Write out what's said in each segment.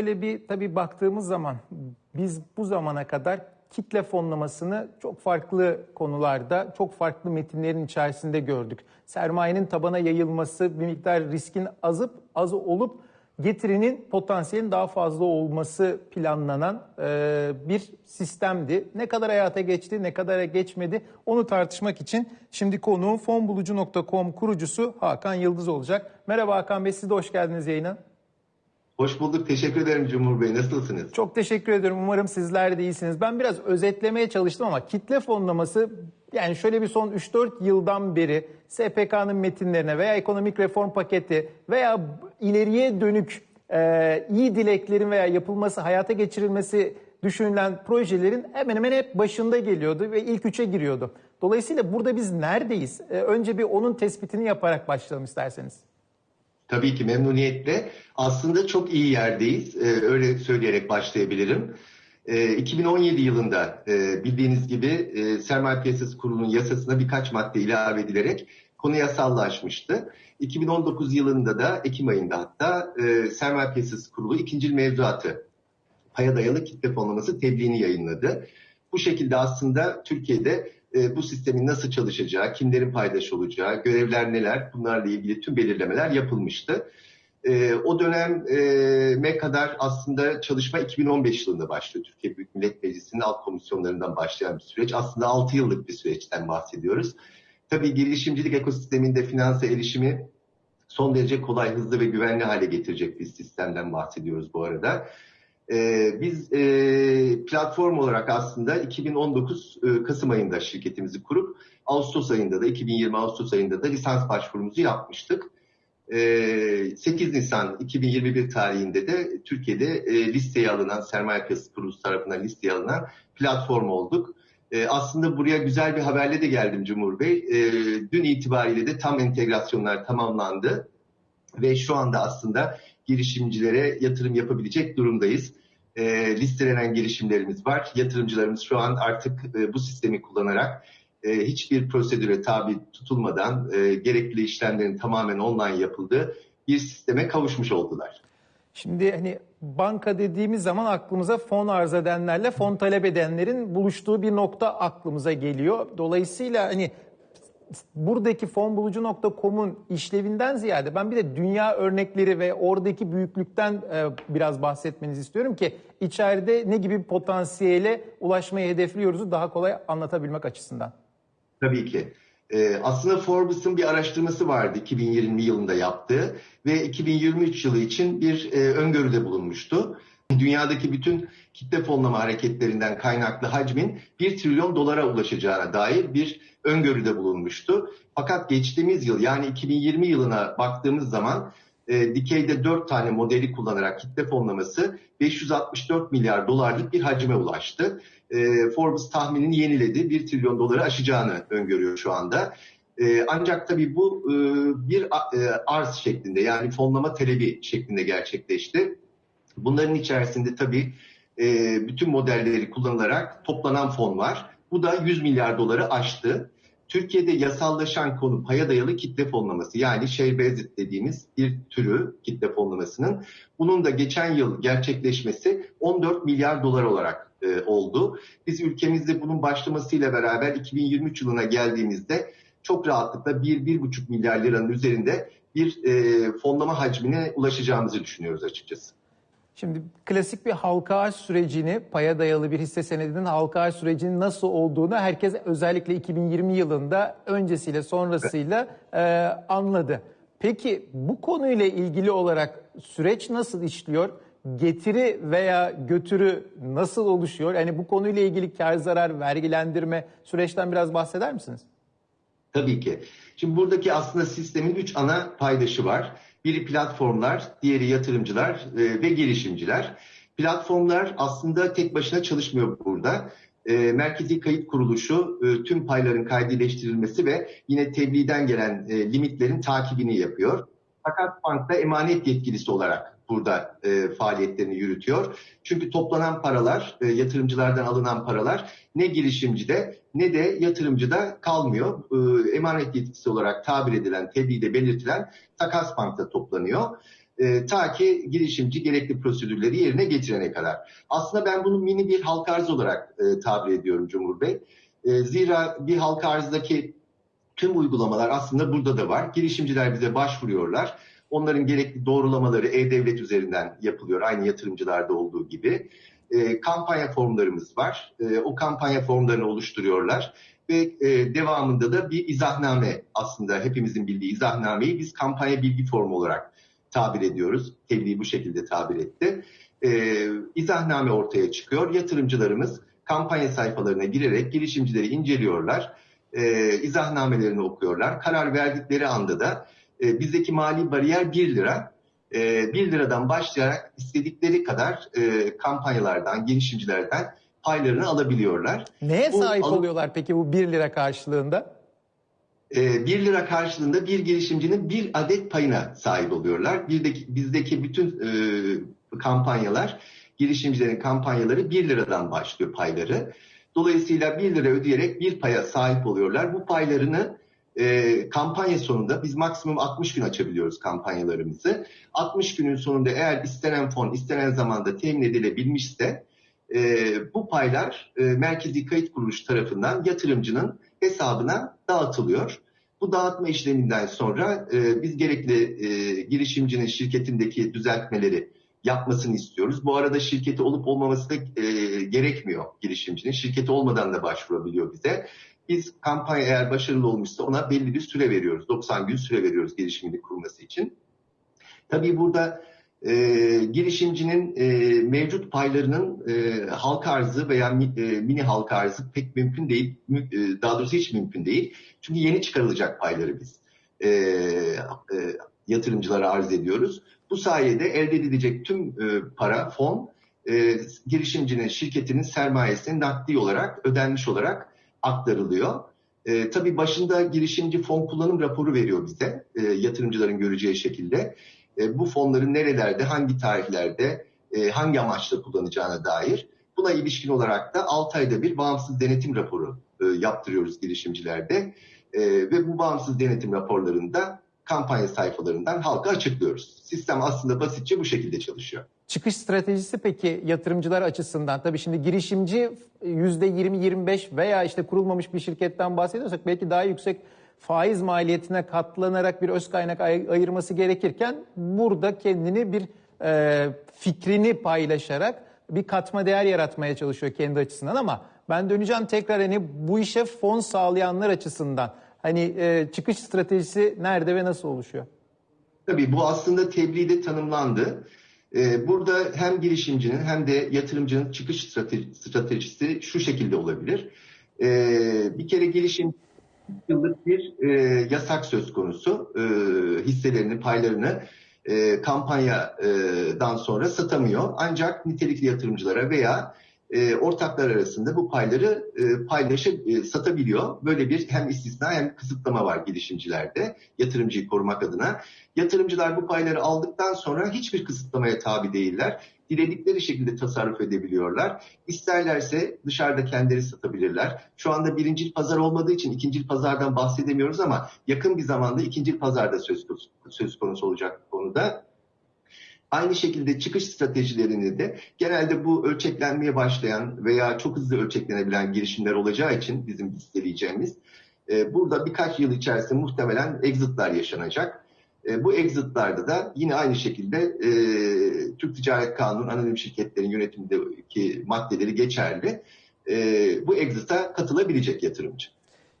şöyle bir tabii baktığımız zaman biz bu zamana kadar kitle fonlamasını çok farklı konularda, çok farklı metinlerin içerisinde gördük. Sermayenin tabana yayılması, bir miktar riskin azıp az olup getirinin potansiyelin daha fazla olması planlanan e, bir sistemdi. Ne kadar hayata geçti, ne kadar geçmedi onu tartışmak için şimdi konuğum fonbulucu.com kurucusu Hakan Yıldız olacak. Merhaba Hakan Bey, siz de hoş geldiniz yayına. Hoş bulduk. Teşekkür ederim Cumhur Bey. Nasılsınız? Çok teşekkür ederim. Umarım sizler de iyisiniz. Ben biraz özetlemeye çalıştım ama kitle fonlaması yani şöyle bir son 3-4 yıldan beri SPK'nın metinlerine veya ekonomik reform paketi veya ileriye dönük e, iyi dileklerin veya yapılması, hayata geçirilmesi düşünülen projelerin hemen hemen hep başında geliyordu ve ilk üçe giriyordu. Dolayısıyla burada biz neredeyiz? E, önce bir onun tespitini yaparak başlayalım isterseniz. Tabii ki memnuniyetle. Aslında çok iyi yerdeyiz. Ee, öyle söyleyerek başlayabilirim. Ee, 2017 yılında e, bildiğiniz gibi e, Sermaye Piyasası Kurulu'nun yasasına birkaç madde ilave edilerek konu yasallaşmıştı. 2019 yılında da Ekim ayında hatta e, Sermaye Piyasası Kurulu ikinci mevzuatı paya dayalı kitle fonlaması tebliğini yayınladı. Bu şekilde aslında Türkiye'de e, bu sistemin nasıl çalışacağı, kimlerin paydaş olacağı, görevler neler bunlarla ilgili tüm belirlemeler yapılmıştı. E, o döneme kadar aslında çalışma 2015 yılında başlıyor. Türkiye Büyük Millet Meclisi'nin alt komisyonlarından başlayan bir süreç. Aslında 6 yıllık bir süreçten bahsediyoruz. Tabii girişimcilik ekosisteminde finansa erişimi son derece kolay, hızlı ve güvenli hale getirecek bir sistemden bahsediyoruz bu arada. Ee, biz e, platform olarak aslında 2019 e, Kasım ayında şirketimizi kurup Ağustos ayında da 2020 Ağustos ayında da lisans başvurumuzu yapmıştık. E, 8 Nisan 2021 tarihinde de Türkiye'de e, listeye alınan Sermaye Piyasası Kurulu tarafından listeye alınan platform olduk. E, aslında buraya güzel bir haberle de geldim Cumhur Bey. Dün itibariyle de tam entegrasyonlar tamamlandı ve şu anda aslında girişimcilere yatırım yapabilecek durumdayız. E, listelenen girişimlerimiz var. Yatırımcılarımız şu an artık e, bu sistemi kullanarak e, hiçbir prosedüre tabi tutulmadan e, gerekli işlemlerin tamamen online yapıldığı bir sisteme kavuşmuş oldular. Şimdi hani banka dediğimiz zaman aklımıza fon arz edenlerle fon talep edenlerin buluştuğu bir nokta aklımıza geliyor. Dolayısıyla hani buradaki fonbulucu.com'un işlevinden ziyade ben bir de dünya örnekleri ve oradaki büyüklükten e, biraz bahsetmenizi istiyorum ki içeride ne gibi potansiyele ulaşmayı hedefliyoruzu daha kolay anlatabilmek açısından. Tabii ki. Ee, aslında Forbes'ın bir araştırması vardı 2020 yılında yaptığı ve 2023 yılı için bir e, öngörüde bulunmuştu. Dünyadaki bütün kitle fonlama hareketlerinden kaynaklı hacmin 1 trilyon dolara ulaşacağına dair bir öngörüde bulunmuştu. Fakat geçtiğimiz yıl yani 2020 yılına baktığımız zaman e, dikeyde 4 tane modeli kullanarak kitle fonlaması 564 milyar dolarlık bir hacme ulaştı. E, Forbes tahminini yeniledi. 1 trilyon doları aşacağını öngörüyor şu anda. E, ancak tabii bu e, bir e, arz şeklinde yani fonlama talebi şeklinde gerçekleşti. Bunların içerisinde tabii e, bütün modelleri kullanılarak toplanan fon var. Bu da 100 milyar doları aştı. Türkiye'de yasallaşan konu paya dayalı kitle fonlaması yani share based dediğimiz bir türü kitle fonlamasının. Bunun da geçen yıl gerçekleşmesi 14 milyar dolar olarak e, oldu. Biz ülkemizde bunun başlamasıyla beraber 2023 yılına geldiğimizde çok rahatlıkla 1-1,5 milyar liranın üzerinde bir e, fonlama hacmine ulaşacağımızı düşünüyoruz açıkçası. Şimdi klasik bir halka arz sürecini, paya dayalı bir hisse senedinin halka arz sürecinin nasıl olduğunu herkes özellikle 2020 yılında öncesiyle sonrasıyla e, anladı. Peki bu konuyla ilgili olarak süreç nasıl işliyor? Getiri veya götürü nasıl oluşuyor? Yani bu konuyla ilgili kar zarar, vergilendirme süreçten biraz bahseder misiniz? Tabii ki. Şimdi buradaki aslında sistemin üç ana paydaşı var. Biri platformlar, diğeri yatırımcılar e, ve girişimciler. Platformlar aslında tek başına çalışmıyor burada. E, Merkezi Kayıt Kuruluşu e, tüm payların kaydileştirilmesi ve yine tebliğden gelen e, limitlerin takibini yapıyor. Fakat bankta emanet yetkilisi olarak burada e, faaliyetlerini yürütüyor. Çünkü toplanan paralar, e, yatırımcılardan alınan paralar ne girişimcide ne de yatırımcıda kalmıyor. E, emanet yetkisi olarak tabir edilen, tebliğde belirtilen takas bankta toplanıyor. E, ta ki girişimci gerekli prosedürleri yerine getirene kadar. Aslında ben bunu mini bir halka arz olarak e, tabir ediyorum Cumhur Bey. E, zira bir halka arzdaki tüm uygulamalar aslında burada da var. Girişimciler bize başvuruyorlar. Onların gerekli doğrulamaları e-devlet üzerinden yapılıyor. Aynı yatırımcılarda olduğu gibi. E, kampanya formlarımız var. E, o kampanya formlarını oluşturuyorlar. Ve e, devamında da bir izahname aslında hepimizin bildiği izahnameyi biz kampanya bilgi formu olarak tabir ediyoruz. Tebliğ bu şekilde tabir etti. E, izahname ortaya çıkıyor. Yatırımcılarımız kampanya sayfalarına girerek girişimcileri inceliyorlar. E, izahnamelerini okuyorlar. Karar verdikleri anda da e, bizdeki mali bariyer 1 lira. E, 1 liradan başlayarak istedikleri kadar e, kampanyalardan, girişimcilerden paylarını alabiliyorlar. Neye Bu sahip oluyorlar peki bu 1 lira karşılığında? E, 1 lira karşılığında bir girişimcinin bir adet payına sahip oluyorlar. Bizdeki, bizdeki bütün e, kampanyalar, girişimcilerin kampanyaları 1 liradan başlıyor payları. Dolayısıyla 1 lira ödeyerek bir paya sahip oluyorlar. Bu paylarını e, kampanya sonunda biz maksimum 60 gün açabiliyoruz kampanyalarımızı. 60 günün sonunda eğer istenen fon istenen zamanda temin edilebilmişse e, bu paylar e, Merkezi Kayıt Kuruluş tarafından yatırımcının hesabına dağıtılıyor. Bu dağıtma işleminden sonra e, biz gerekli e, girişimcinin şirketindeki düzeltmeleri yapmasını istiyoruz. Bu arada şirketi olup olmaması da e, gerekmiyor girişimcinin. Şirketi olmadan da başvurabiliyor bize. Biz kampanya eğer başarılı olmuşsa ona belli bir süre veriyoruz. 90 gün süre veriyoruz girişimini kurması için. Tabii burada e, girişimcinin e, mevcut paylarının e, halka arzı veya mi- e, mini halka arzı pek mümkün değil. Mü- e, daha doğrusu hiç mümkün değil. Çünkü yeni çıkarılacak payları biz e, e, yatırımcılara arz ediyoruz. Bu sayede elde edilecek tüm e, para, fon e, girişimcinin, şirketinin sermayesine nakdi olarak, ödenmiş olarak aktarılıyor. E, tabii başında girişimci fon kullanım raporu veriyor bize e, yatırımcıların göreceği şekilde. E, bu fonların nerelerde, hangi tarihlerde, e, hangi amaçla kullanacağına dair. Buna ilişkin olarak da 6 ayda bir bağımsız denetim raporu e, yaptırıyoruz girişimcilerde. E, ve bu bağımsız denetim raporlarında kampanya sayfalarından halka açıklıyoruz. Sistem aslında basitçe bu şekilde çalışıyor. Çıkış stratejisi peki yatırımcılar açısından tabii şimdi girişimci %20-25 veya işte kurulmamış bir şirketten bahsediyorsak belki daha yüksek faiz maliyetine katlanarak bir öz kaynak ay- ayırması gerekirken burada kendini bir e, fikrini paylaşarak bir katma değer yaratmaya çalışıyor kendi açısından ama ben döneceğim tekrar hani bu işe fon sağlayanlar açısından hani e, çıkış stratejisi nerede ve nasıl oluşuyor? Tabii bu aslında tebliğde tanımlandı. Ee, burada hem girişimcinin hem de yatırımcının çıkış strate- stratejisi şu şekilde olabilir. Ee, bir kere girişim yıllık bir e, yasak söz konusu. E, hisselerini, paylarını e, kampanyadan sonra satamıyor. Ancak nitelikli yatırımcılara veya e, ortaklar arasında bu payları e, paylaşıp e, satabiliyor. Böyle bir hem istisna hem kısıtlama var girişimcilerde yatırımcıyı korumak adına. Yatırımcılar bu payları aldıktan sonra hiçbir kısıtlamaya tabi değiller. Diledikleri şekilde tasarruf edebiliyorlar. İsterlerse dışarıda kendileri satabilirler. Şu anda birincil pazar olmadığı için ikincil pazardan bahsedemiyoruz ama yakın bir zamanda ikincil pazarda söz konusu, söz konusu olacak konuda. Aynı şekilde çıkış stratejilerini de genelde bu ölçeklenmeye başlayan veya çok hızlı ölçeklenebilen girişimler olacağı için bizim listeleyeceğimiz e, burada birkaç yıl içerisinde muhtemelen exit'lar yaşanacak. E, bu exit'larda da yine aynı şekilde e, Türk Ticaret Kanunu anonim şirketlerin yönetimindeki maddeleri geçerli. E, bu exit'a katılabilecek yatırımcı.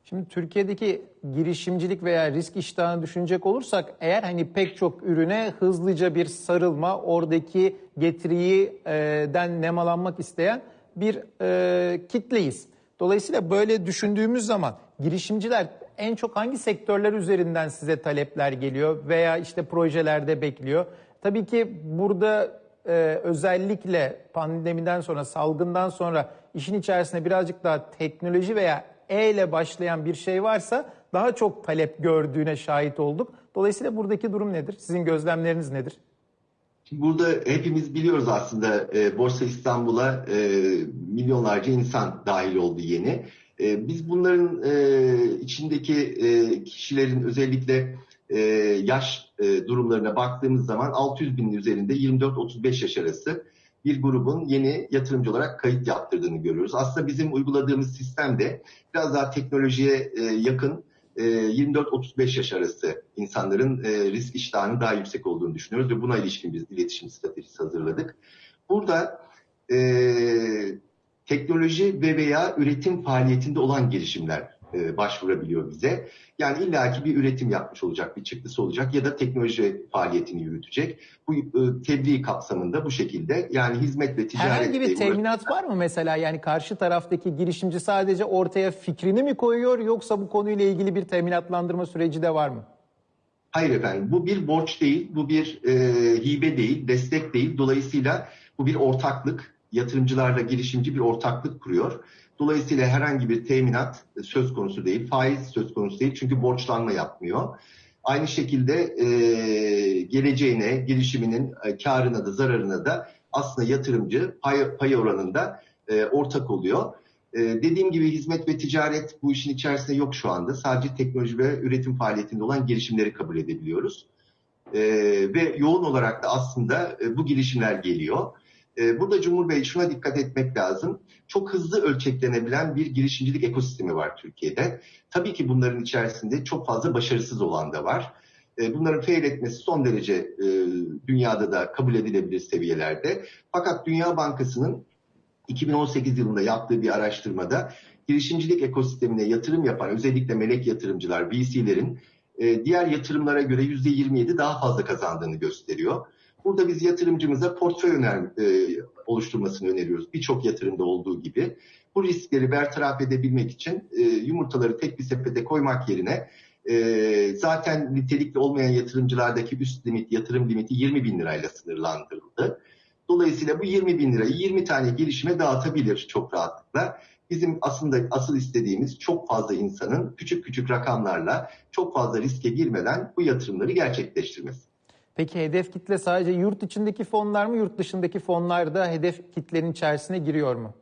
Şimdi Türkiye'deki girişimcilik veya risk iştahını düşünecek olursak eğer hani pek çok ürüne hızlıca bir sarılma, oradaki getiriden nemalanmak isteyen bir e, kitleyiz. Dolayısıyla böyle düşündüğümüz zaman girişimciler en çok hangi sektörler üzerinden size talepler geliyor veya işte projelerde bekliyor? Tabii ki burada e, özellikle pandemiden sonra, salgından sonra işin içerisinde birazcık daha teknoloji veya E ile başlayan bir şey varsa daha çok talep gördüğüne şahit olduk. Dolayısıyla buradaki durum nedir? Sizin gözlemleriniz nedir? Şimdi burada hepimiz biliyoruz aslında e, Borsa İstanbul'a e, milyonlarca insan dahil oldu yeni. E, biz bunların e, içindeki e, kişilerin özellikle e, yaş e, durumlarına baktığımız zaman 600 binin üzerinde 24-35 yaş arası bir grubun yeni yatırımcı olarak kayıt yaptırdığını görüyoruz. Aslında bizim uyguladığımız sistem de biraz daha teknolojiye e, yakın e, 24-35 yaş arası insanların e, risk iştahının daha yüksek olduğunu düşünüyoruz ve buna ilişkin bir iletişim stratejisi hazırladık. Burada e, teknoloji ve veya üretim faaliyetinde olan girişimler e, başvurabiliyor bize. Yani illaki bir üretim yapmış olacak, bir çıktısı olacak ya da teknoloji faaliyetini yürütecek. Bu e, tebliğ kapsamında bu şekilde yani hizmet ve ticaret... Herhangi bir teminat var mı mesela? Yani karşı taraftaki girişimci sadece ortaya fikrini mi koyuyor yoksa bu konuyla ilgili bir teminatlandırma süreci de var mı? Hayır efendim bu bir borç değil, bu bir e, hibe değil, destek değil. Dolayısıyla bu bir ortaklık. Yatırımcılarla girişimci bir ortaklık kuruyor. Dolayısıyla herhangi bir teminat söz konusu değil, faiz söz konusu değil çünkü borçlanma yapmıyor. Aynı şekilde e, geleceğine, girişiminin e, karına da zararına da aslında yatırımcı pay, pay oranında e, ortak oluyor. E, dediğim gibi hizmet ve ticaret bu işin içerisinde yok şu anda. Sadece teknoloji ve üretim faaliyetinde olan girişimleri kabul edebiliyoruz. E, ve yoğun olarak da aslında e, bu girişimler geliyor. E, burada Cumhur şuna dikkat etmek lazım. Çok hızlı ölçeklenebilen bir girişimcilik ekosistemi var Türkiye'de. Tabii ki bunların içerisinde çok fazla başarısız olan da var. E, bunların fail etmesi son derece e, dünyada da kabul edilebilir seviyelerde. Fakat Dünya Bankası'nın 2018 yılında yaptığı bir araştırmada girişimcilik ekosistemine yatırım yapan özellikle melek yatırımcılar, VC'lerin diğer yatırımlara göre %27 daha fazla kazandığını gösteriyor. Burada biz yatırımcımıza portföy öner, e, oluşturmasını öneriyoruz. Birçok yatırımda olduğu gibi. Bu riskleri bertaraf edebilmek için e, yumurtaları tek bir sepete koymak yerine e, zaten nitelikli olmayan yatırımcılardaki üst limit, yatırım limiti 20 bin lirayla sınırlandırıldı. Dolayısıyla bu 20 bin lirayı 20 tane girişime dağıtabilir çok rahatlıkla. Bizim aslında asıl istediğimiz çok fazla insanın küçük küçük rakamlarla çok fazla riske girmeden bu yatırımları gerçekleştirmesi. Peki hedef kitle sadece yurt içindeki fonlar mı, yurt dışındaki fonlar da hedef kitlenin içerisine giriyor mu?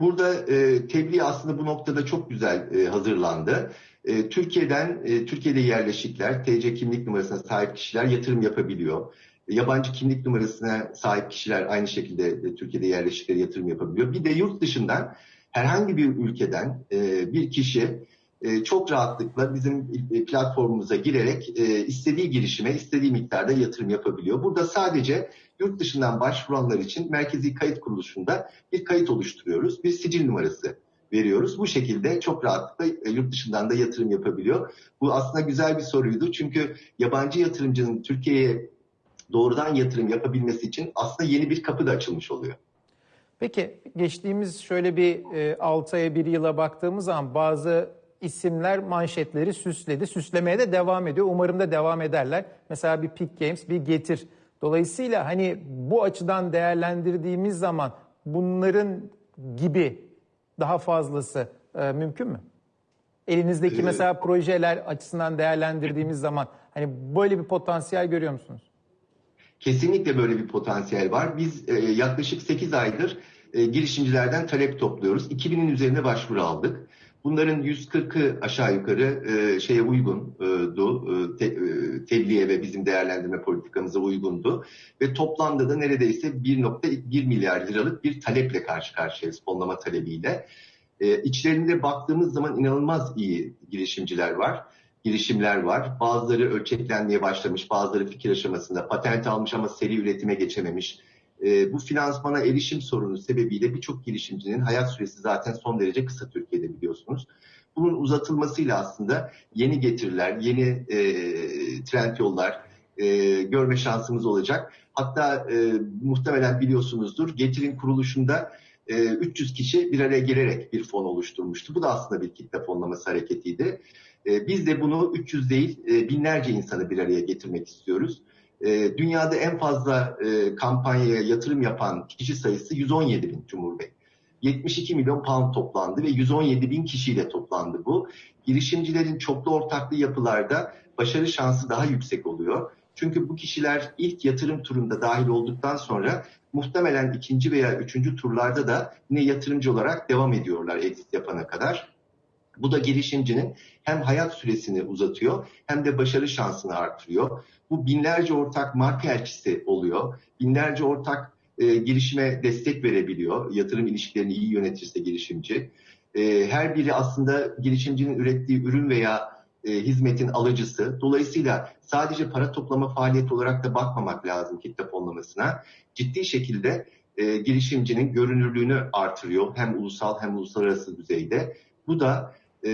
Burada e, tebliğ aslında bu noktada çok güzel e, hazırlandı. E, Türkiye'den, e, Türkiye'de yerleşikler, TC kimlik numarasına sahip kişiler yatırım yapabiliyor. Yabancı kimlik numarasına sahip kişiler aynı şekilde e, Türkiye'de yerleşikleri yatırım yapabiliyor. Bir de yurt dışından herhangi bir ülkeden e, bir kişi e, çok rahatlıkla bizim e, platformumuza girerek e, istediği girişime istediği miktarda yatırım yapabiliyor. Burada sadece yurt dışından başvuranlar için Merkezi Kayıt Kuruluşu'nda bir kayıt oluşturuyoruz. Bir sicil numarası veriyoruz. Bu şekilde çok rahatlıkla yurt dışından da yatırım yapabiliyor. Bu aslında güzel bir soruydu. Çünkü yabancı yatırımcının Türkiye'ye doğrudan yatırım yapabilmesi için aslında yeni bir kapı da açılmış oluyor. Peki geçtiğimiz şöyle bir 6 aya 1 yıla baktığımız zaman bazı isimler manşetleri süsledi. Süslemeye de devam ediyor. Umarım da devam ederler. Mesela bir Pick Games, bir Getir. Dolayısıyla hani bu açıdan değerlendirdiğimiz zaman bunların gibi daha fazlası e, mümkün mü? Elinizdeki ee, mesela projeler açısından değerlendirdiğimiz zaman hani böyle bir potansiyel görüyor musunuz? Kesinlikle böyle bir potansiyel var. Biz e, yaklaşık 8 aydır e, girişimcilerden talep topluyoruz. 2000'in üzerine başvuru aldık. Bunların 140'ı aşağı yukarı e, şeye uygundu, e, te, e, tebliğe ve bizim değerlendirme politikamıza uygundu. Ve toplamda da neredeyse 1.1 milyar liralık bir taleple karşı karşıyayız, fonlama talebiyle. E, içlerinde baktığımız zaman inanılmaz iyi girişimciler var girişimler var. Bazıları ölçeklenmeye başlamış, bazıları fikir aşamasında, patent almış ama seri üretime geçememiş e, bu finansmana erişim sorunu sebebiyle birçok girişimcinin hayat süresi zaten son derece kısa Türkiye'de biliyorsunuz. Bunun uzatılmasıyla aslında yeni getiriler, yeni e, trend yollar e, görme şansımız olacak. Hatta e, muhtemelen biliyorsunuzdur Getir'in kuruluşunda e, 300 kişi bir araya gelerek bir fon oluşturmuştu. Bu da aslında bir kitle fonlaması hareketiydi. E, biz de bunu 300 değil e, binlerce insanı bir araya getirmek istiyoruz. E, dünyada en fazla e, kampanyaya yatırım yapan kişi sayısı 117 bin Cumhur Bey. 72 milyon pound toplandı ve 117 bin kişiyle toplandı bu. Girişimcilerin çoklu ortaklı yapılarda başarı şansı daha yüksek oluyor. Çünkü bu kişiler ilk yatırım turunda dahil olduktan sonra muhtemelen ikinci veya üçüncü turlarda da yine yatırımcı olarak devam ediyorlar exit yapana kadar. Bu da girişimcinin hem hayat süresini uzatıyor hem de başarı şansını artırıyor. Bu binlerce ortak marka elçisi oluyor. Binlerce ortak e, girişime destek verebiliyor. Yatırım ilişkilerini iyi yönetirse girişimci. E, her biri aslında girişimcinin ürettiği ürün veya e, hizmetin alıcısı. Dolayısıyla sadece para toplama faaliyeti olarak da bakmamak lazım kitle fonlamasına. Ciddi şekilde e, girişimcinin görünürlüğünü artırıyor hem ulusal hem uluslararası düzeyde. Bu da e,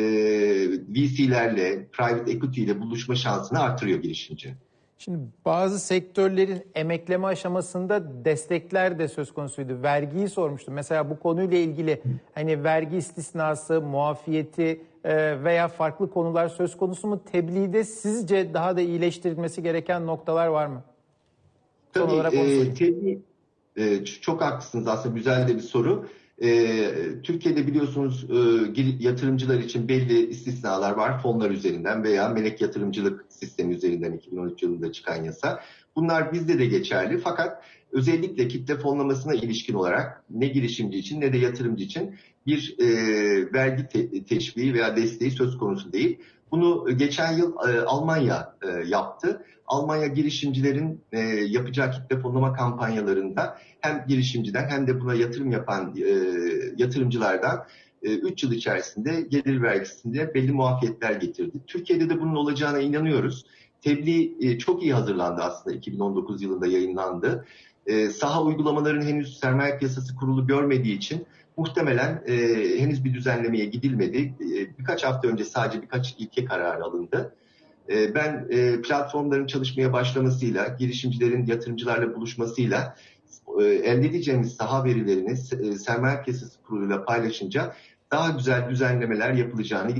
VC'lerle, private equity ile buluşma şansını artırıyor girişimcinin. Şimdi bazı sektörlerin emekleme aşamasında destekler de söz konusuydu. Vergiyi sormuştum. Mesela bu konuyla ilgili hani vergi istisnası, muafiyeti e, veya farklı konular söz konusu mu? Tebliğde sizce daha da iyileştirilmesi gereken noktalar var mı? Son Tabii olarak e, tebliğ- e, çok haklısınız aslında güzel de bir soru. E, Türkiye'de biliyorsunuz e, yatırımcılar için belli istisnalar var fonlar üzerinden veya melek yatırımcılık sistemi üzerinden 2013 yılında çıkan yasa. Bunlar bizde de geçerli fakat özellikle kitle fonlamasına ilişkin olarak ne girişimci için ne de yatırımcı için bir e, vergi te- teşviği veya desteği söz konusu değil. Bunu geçen yıl e, Almanya e, yaptı. Almanya girişimcilerin e, yapacağı kitle fonlama kampanyalarında hem girişimciden hem de buna yatırım yapan e, yatırımcılardan 3 yıl içerisinde gelir vergisinde belli muafiyetler getirdi. Türkiye'de de bunun olacağına inanıyoruz. Tebliğ e, çok iyi hazırlandı aslında 2019 yılında yayınlandı. E, saha uygulamaların henüz sermaye piyasası kurulu görmediği için muhtemelen e, henüz bir düzenlemeye gidilmedi. E, birkaç hafta önce sadece birkaç ilke kararı alındı. E, ben e, platformların çalışmaya başlamasıyla, girişimcilerin yatırımcılarla buluşmasıyla e, elde edeceğimiz saha verilerini e, sermaye piyasası kuruluyla paylaşınca daha güzel düzenlemeler yapılacağını,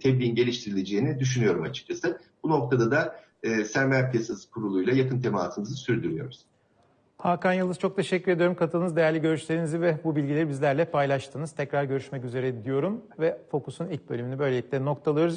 tebliğin geliştirileceğini düşünüyorum açıkçası. Bu noktada da sermaye piyasası kuruluyla yakın temasımızı sürdürüyoruz. Hakan Yıldız çok teşekkür ediyorum. Katıldığınız değerli görüşlerinizi ve bu bilgileri bizlerle paylaştınız. Tekrar görüşmek üzere diyorum ve Fokus'un ilk bölümünü böylelikle noktalıyoruz.